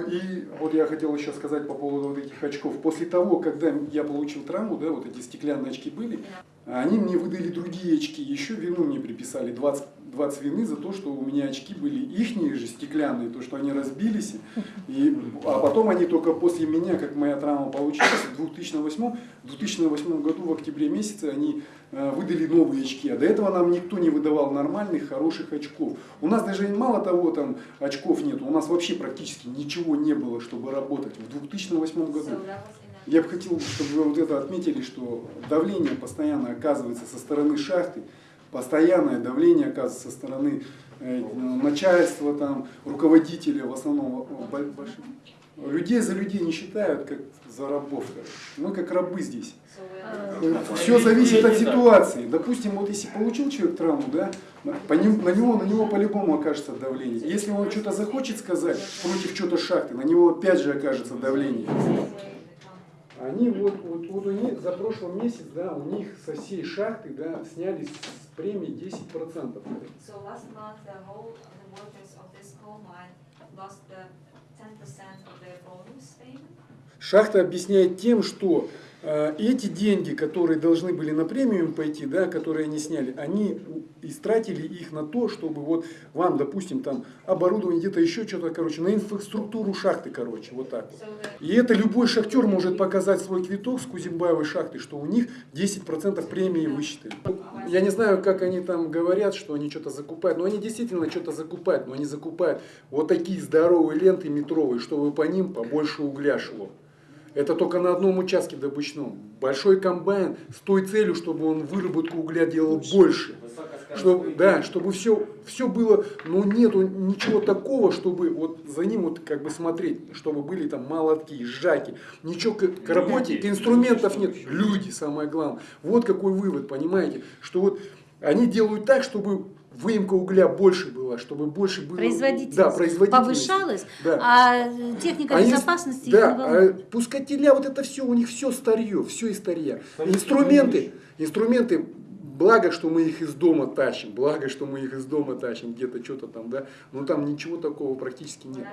И вот я хотел еще сказать по поводу вот этих очков. После того, когда я получил травму, да, вот эти стеклянные очки были, они мне выдали другие очки, еще вину мне приписали, 20, 20 вины за то, что у меня очки были ихние же стеклянные, то, что они разбились, и, а потом они только после меня, как моя травма получилась, в 2008, в 2008 году в октябре месяце они э, выдали новые очки, а до этого нам никто не выдавал нормальных, хороших очков. У нас даже мало того там очков нет, у нас вообще практически ничего не было, чтобы работать в 2008 году. Я бы хотел, чтобы вы вот это отметили, что давление постоянно оказывается со стороны шахты, постоянное давление оказывается со стороны э, начальства, там, руководителя, в основном э, бо- больших. Людей за людей не считают, как за рабов. Мы как рабы здесь. are Все зависит от ситуации. Допустим, вот если получил человек травму, да, по ним- на него, на него по-любому окажется давление. Если он что-то захочет сказать против что-то шахты, на него опять же окажется давление. Они вот, вот, вот у них за прошлый месяц, да, у них со всей шахты, да, сняли с премии 10%. So last month, the whole, the workers of this coal mine lost the ten percent of their bonus payment. Шахта объясняет тем, что э, эти деньги, которые должны были на премиум пойти, да, которые они сняли, они истратили их на то, чтобы вот вам, допустим, там оборудование, где-то еще что-то, короче, на инфраструктуру шахты, короче, вот так вот. И это любой шахтер может показать свой квиток с Кузимбаевой шахты, что у них 10% премии высчитали. Я не знаю, как они там говорят, что они что-то закупают, но они действительно что-то закупают, но они закупают вот такие здоровые ленты метровые, чтобы по ним побольше угля шло. Это только на одном участке добычном. Большой комбайн с той целью, чтобы он выработку угля делал больше. Чтобы, да, чтобы все, все было, но нету ничего такого, чтобы вот за ним вот как бы смотреть, чтобы были там молотки, сжаки, ничего к, к работе, к инструментов нет, люди самое главное. Вот какой вывод, понимаете, что вот они делают так, чтобы выемка угля больше была, чтобы больше было... Производительность, да, производительность повышалась, Да. а техника Они- безопасности да, а пускателя, вот это все, у них все старье, все из старья. Инструменты, инструменты, благо, что мы их из дома тащим, благо, что мы их из дома тащим, где-то что-то там, да, но там ничего такого практически нет.